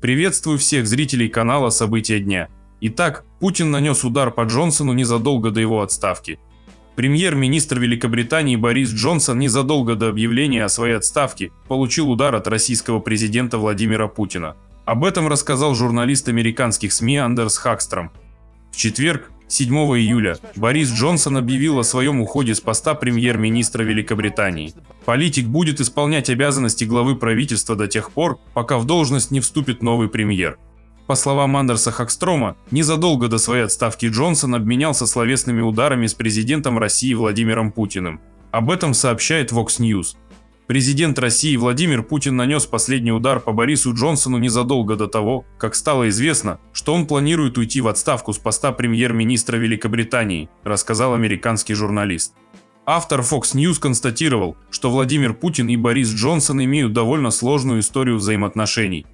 Приветствую всех зрителей канала «События дня». Итак, Путин нанес удар по Джонсону незадолго до его отставки. Премьер-министр Великобритании Борис Джонсон незадолго до объявления о своей отставке получил удар от российского президента Владимира Путина. Об этом рассказал журналист американских СМИ Андерс Хакстром. В четверг, 7 июля, Борис Джонсон объявил о своем уходе с поста премьер-министра Великобритании. Политик будет исполнять обязанности главы правительства до тех пор, пока в должность не вступит новый премьер. По словам Андерса Хакстрома, незадолго до своей отставки Джонсон обменялся словесными ударами с президентом России Владимиром Путиным. Об этом сообщает Vox News. Президент России Владимир Путин нанес последний удар по Борису Джонсону незадолго до того, как стало известно, что он планирует уйти в отставку с поста премьер-министра Великобритании, рассказал американский журналист. Автор Fox News констатировал, что Владимир Путин и Борис Джонсон имеют довольно сложную историю взаимоотношений.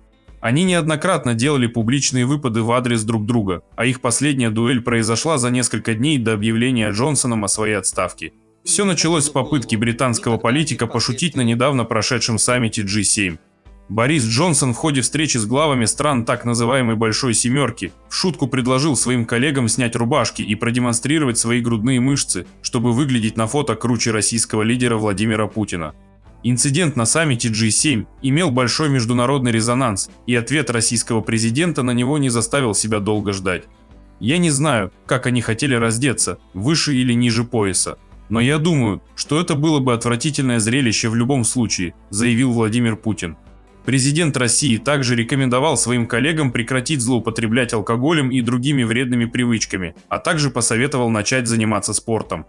Они неоднократно делали публичные выпады в адрес друг друга, а их последняя дуэль произошла за несколько дней до объявления Джонсоном о своей отставке. Все началось с попытки британского политика пошутить на недавно прошедшем саммите G7. Борис Джонсон в ходе встречи с главами стран так называемой «Большой семерки» в шутку предложил своим коллегам снять рубашки и продемонстрировать свои грудные мышцы, чтобы выглядеть на фото круче российского лидера Владимира Путина. Инцидент на саммите G7 имел большой международный резонанс, и ответ российского президента на него не заставил себя долго ждать. Я не знаю, как они хотели раздеться, выше или ниже пояса, но я думаю, что это было бы отвратительное зрелище в любом случае, заявил Владимир Путин. Президент России также рекомендовал своим коллегам прекратить злоупотреблять алкоголем и другими вредными привычками, а также посоветовал начать заниматься спортом.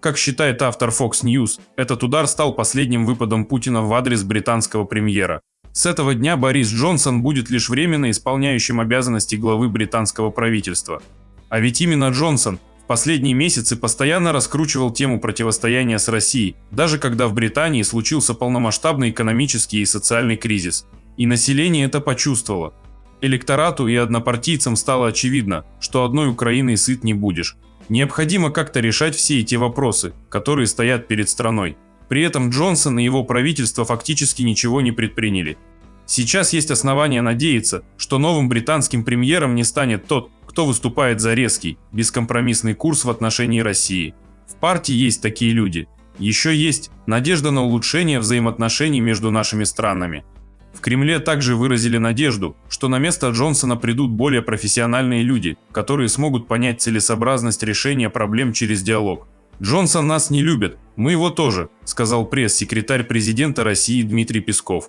Как считает автор Fox News, этот удар стал последним выпадом Путина в адрес британского премьера. С этого дня Борис Джонсон будет лишь временно исполняющим обязанности главы британского правительства. А ведь именно Джонсон последние месяцы постоянно раскручивал тему противостояния с Россией, даже когда в Британии случился полномасштабный экономический и социальный кризис. И население это почувствовало. Электорату и однопартийцам стало очевидно, что одной Украиной сыт не будешь. Необходимо как-то решать все эти вопросы, которые стоят перед страной. При этом Джонсон и его правительство фактически ничего не предприняли. Сейчас есть основания надеяться, что новым британским премьером не станет тот, кто выступает за резкий, бескомпромиссный курс в отношении России. В партии есть такие люди. Еще есть надежда на улучшение взаимоотношений между нашими странами. В Кремле также выразили надежду, что на место Джонсона придут более профессиональные люди, которые смогут понять целесообразность решения проблем через диалог. «Джонсон нас не любит, мы его тоже», сказал пресс-секретарь президента России Дмитрий Песков.